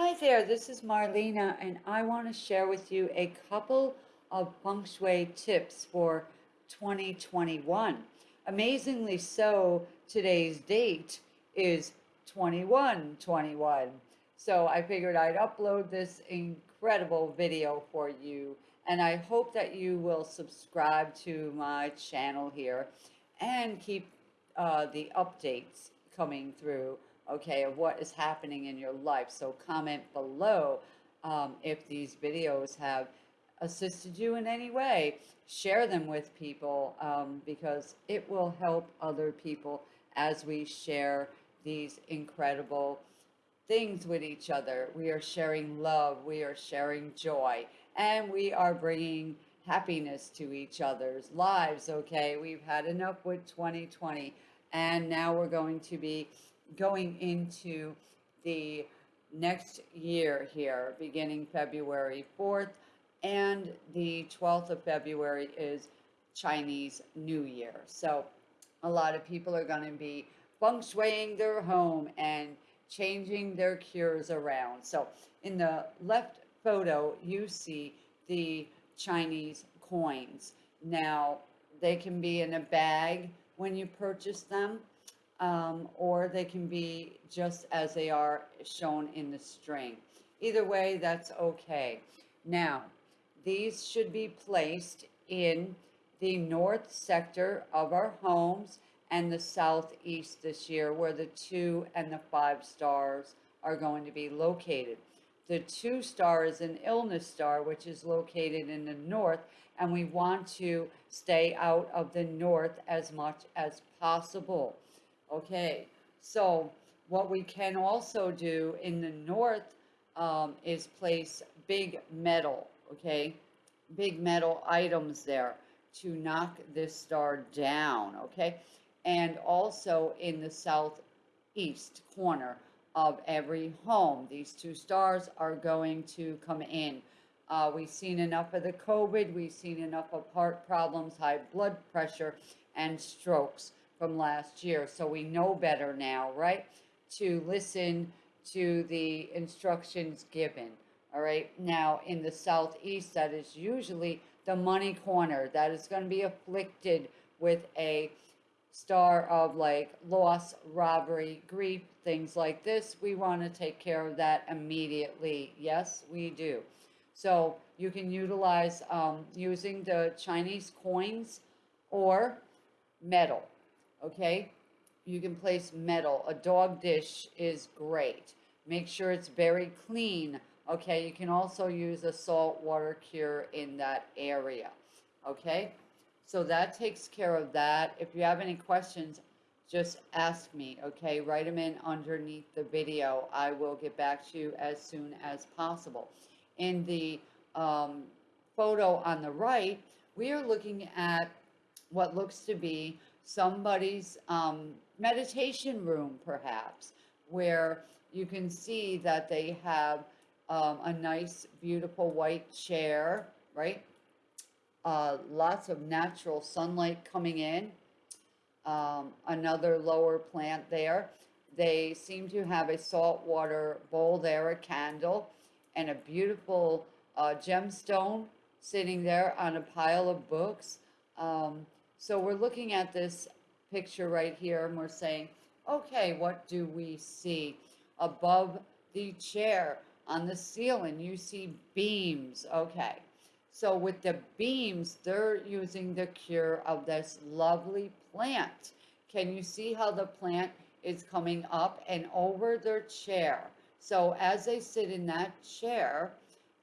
Hi there, this is Marlena, and I want to share with you a couple of feng shui tips for 2021. Amazingly so, today's date is 2121. So I figured I'd upload this incredible video for you, and I hope that you will subscribe to my channel here and keep uh, the updates coming through okay, of what is happening in your life. So comment below um, if these videos have assisted you in any way. Share them with people um, because it will help other people as we share these incredible things with each other. We are sharing love, we are sharing joy, and we are bringing happiness to each other's lives, okay? We've had enough with 2020, and now we're going to be going into the next year here, beginning February 4th, and the 12th of February is Chinese New Year. So a lot of people are going to be feng shuiing their home and changing their cures around. So in the left photo, you see the Chinese coins. Now, they can be in a bag when you purchase them um, or they can be just as they are shown in the string. Either way, that's okay. Now, these should be placed in the north sector of our homes and the southeast this year where the two and the five stars are going to be located. The two star is an illness star, which is located in the north, and we want to stay out of the north as much as possible. Okay, so what we can also do in the north um, is place big metal, okay? Big metal items there to knock this star down, okay? And also in the southeast corner of every home, these two stars are going to come in. Uh, we've seen enough of the COVID, we've seen enough of heart problems, high blood pressure, and strokes from last year. So we know better now, right? To listen to the instructions given. All right. Now, in the southeast, that is usually the money corner that is going to be afflicted with a star of like loss, robbery, grief, things like this. We want to take care of that immediately. Yes, we do. So you can utilize um, using the Chinese coins or metal okay? You can place metal. A dog dish is great. Make sure it's very clean, okay? You can also use a salt water cure in that area, okay? So that takes care of that. If you have any questions, just ask me, okay? Write them in underneath the video. I will get back to you as soon as possible. In the um, photo on the right, we are looking at what looks to be somebody's um, meditation room, perhaps, where you can see that they have um, a nice, beautiful white chair, right? Uh, lots of natural sunlight coming in. Um, another lower plant there. They seem to have a saltwater bowl there, a candle, and a beautiful uh, gemstone sitting there on a pile of books. Um, so we're looking at this picture right here and we're saying, okay, what do we see? Above the chair on the ceiling, you see beams. Okay. So with the beams, they're using the cure of this lovely plant. Can you see how the plant is coming up and over their chair? So as they sit in that chair,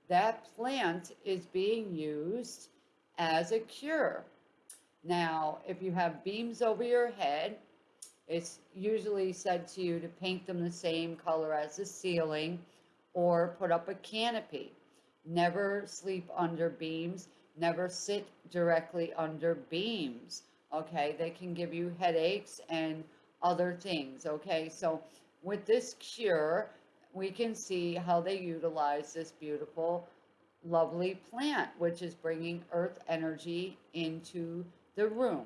that plant is being used as a cure. Now, if you have beams over your head, it's usually said to you to paint them the same color as the ceiling or put up a canopy. Never sleep under beams. Never sit directly under beams. Okay, they can give you headaches and other things. Okay, so with this cure, we can see how they utilize this beautiful, lovely plant, which is bringing earth energy into the room.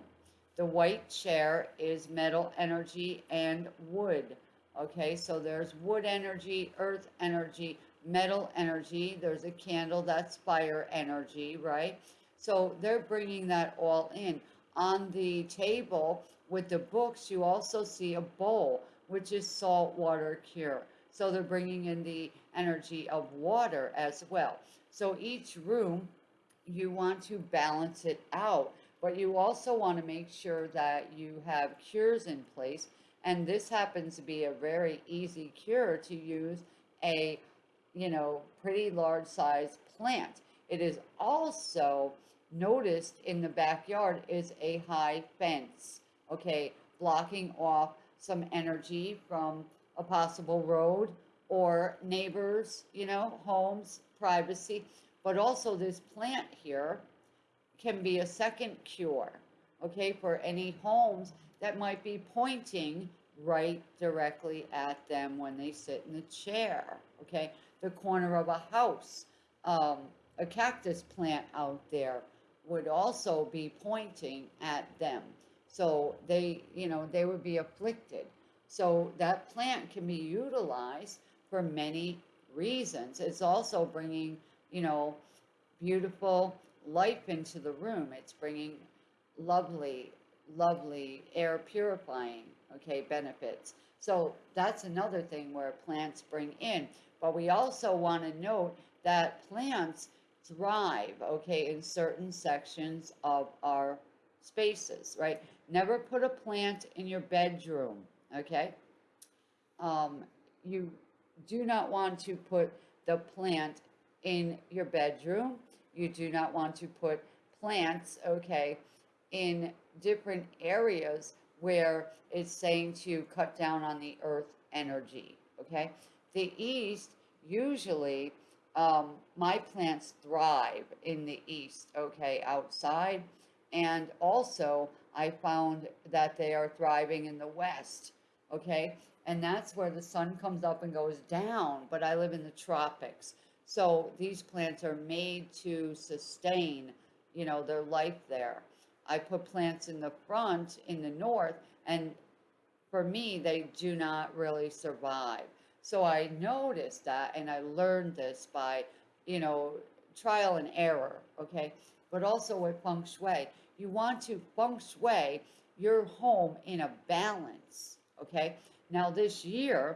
The white chair is metal energy and wood. Okay, so there's wood energy, earth energy, metal energy. There's a candle, that's fire energy, right? So they're bringing that all in. On the table with the books, you also see a bowl, which is salt water cure. So they're bringing in the energy of water as well. So each room, you want to balance it out, but you also want to make sure that you have cures in place. And this happens to be a very easy cure to use a, you know, pretty large size plant. It is also noticed in the backyard is a high fence, okay, blocking off some energy from a possible road or neighbors, you know, homes, privacy. But also this plant here can be a second cure, okay, for any homes that might be pointing right directly at them when they sit in the chair, okay? The corner of a house, um, a cactus plant out there would also be pointing at them. So they, you know, they would be afflicted. So that plant can be utilized for many reasons. It's also bringing, you know, beautiful life into the room. It's bringing lovely, lovely air purifying, okay, benefits. So that's another thing where plants bring in. But we also want to note that plants thrive, okay, in certain sections of our spaces, right? Never put a plant in your bedroom, okay? Um, you do not want to put the plant in your bedroom. You do not want to put plants, okay, in different areas where it's saying to cut down on the earth energy, okay? The east usually um, my plants thrive in the east, okay, outside. And also, I found that they are thriving in the west, okay? And that's where the sun comes up and goes down, but I live in the tropics. So these plants are made to sustain, you know, their life there. I put plants in the front in the north, and for me, they do not really survive. So I noticed that and I learned this by, you know, trial and error, okay? But also with feng shui, you want to feng shui your home in a balance, okay? Now this year,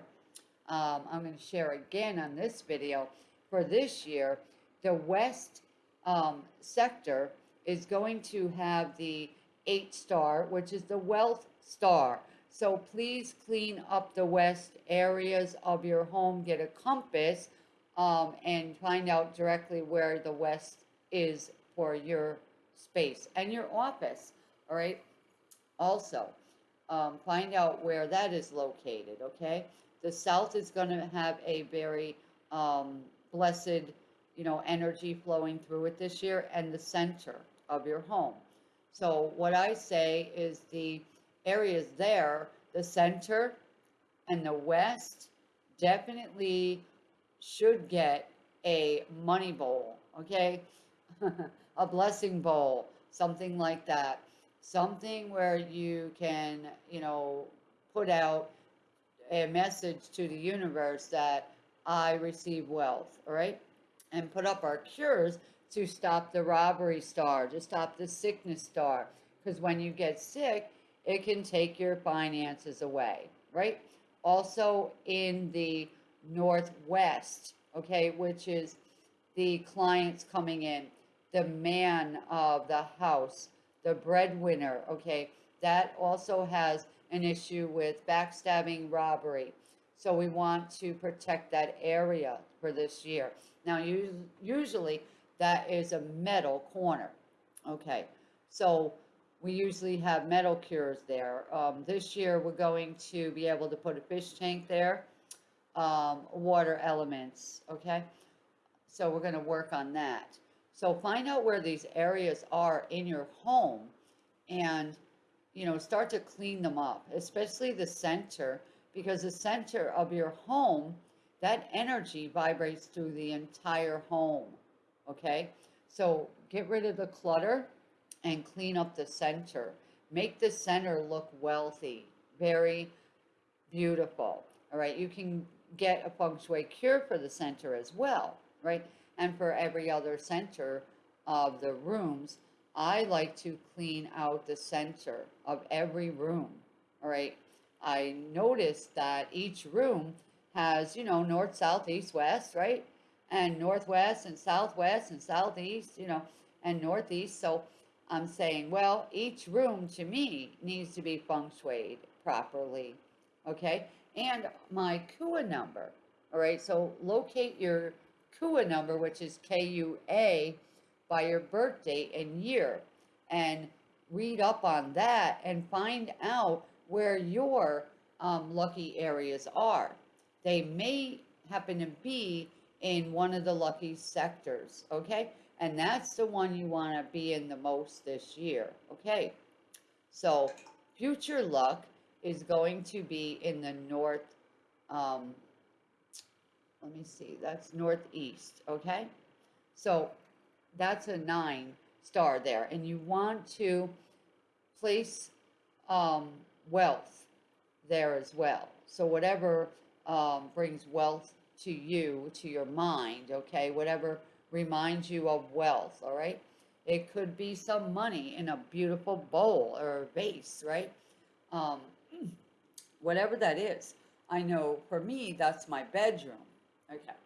um, I'm going to share again on this video, for this year, the west um, sector is going to have the eight star, which is the wealth star. So please clean up the west areas of your home, get a compass, um, and find out directly where the west is for your space and your office, all right? Also, um, find out where that is located, okay? The south is going to have a very um, blessed, you know, energy flowing through it this year and the center of your home. So what I say is the areas there, the center and the west definitely should get a money bowl, okay? a blessing bowl, something like that. Something where you can, you know, put out a message to the universe that I receive wealth, all right? And put up our cures to stop the robbery star, to stop the sickness star. Because when you get sick, it can take your finances away, right? Also in the Northwest, okay, which is the clients coming in, the man of the house, the breadwinner, okay, that also has an issue with backstabbing robbery. So we want to protect that area for this year. Now, usually that is a metal corner, okay? So we usually have metal cures there. Um, this year, we're going to be able to put a fish tank there, um, water elements, okay? So we're going to work on that. So find out where these areas are in your home and, you know, start to clean them up, especially the center, because the center of your home, that energy vibrates through the entire home, okay? So get rid of the clutter and clean up the center. Make the center look wealthy, very beautiful. All right, you can get a feng shui cure for the center as well, right? And for every other center of the rooms, I like to clean out the center of every room. All right, I noticed that each room has, you know, north, south, east, west, right? And northwest and southwest and southeast, you know, and northeast. So I'm saying, well, each room to me needs to be feng shuied properly, okay? And my KUA number, all right? So locate your KUA number, which is K-U-A, by your birth date and year, and read up on that and find out where your um, lucky areas are. They may happen to be in one of the lucky sectors, okay? And that's the one you want to be in the most this year, okay? So future luck is going to be in the north, um, let me see, that's northeast, okay? So that's a nine star there, and you want to place um, wealth there as well. So whatever um, brings wealth to you, to your mind, okay, whatever reminds you of wealth, all right? It could be some money in a beautiful bowl or vase, right? Um, whatever that is. I know for me, that's my bedroom. Okay.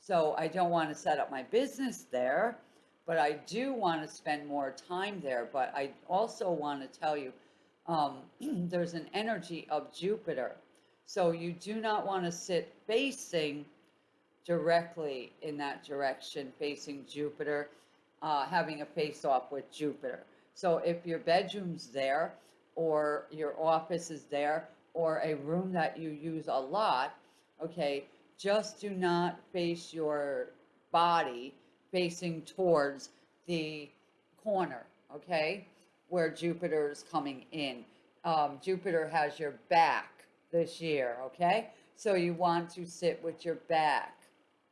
So I don't want to set up my business there, but I do want to spend more time there. But I also want to tell you um, there's an energy of Jupiter. So you do not want to sit facing directly in that direction, facing Jupiter, uh, having a face off with Jupiter. So if your bedroom's there, or your office is there, or a room that you use a lot, okay, just do not face your body facing towards the corner, okay, where Jupiter is coming in. Um, Jupiter has your back this year, okay? So you want to sit with your back,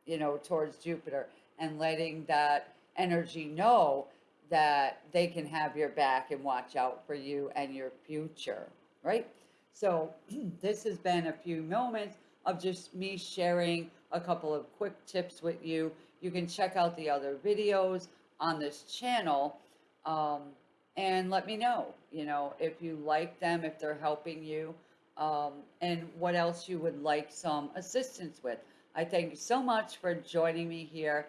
you know, towards Jupiter and letting that energy know that they can have your back and watch out for you and your future, right? So this has been a few moments of just me sharing a couple of quick tips with you. You can check out the other videos on this channel um, and let me know, you know, if you like them, if they're helping you, um, and what else you would like some assistance with. I thank you so much for joining me here.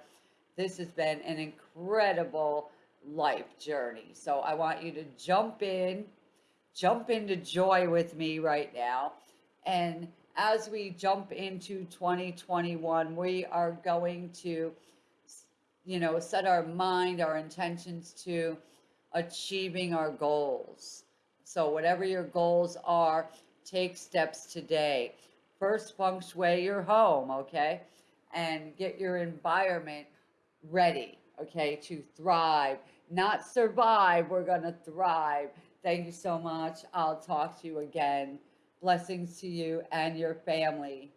This has been an incredible life journey. So I want you to jump in, jump into joy with me right now. And as we jump into 2021, we are going to, you know, set our mind, our intentions to achieving our goals. So whatever your goals are, take steps today. First, feng shui your home, okay? And get your environment ready, okay, to thrive. Not survive, we're going to thrive. Thank you so much. I'll talk to you again. Blessings to you and your family.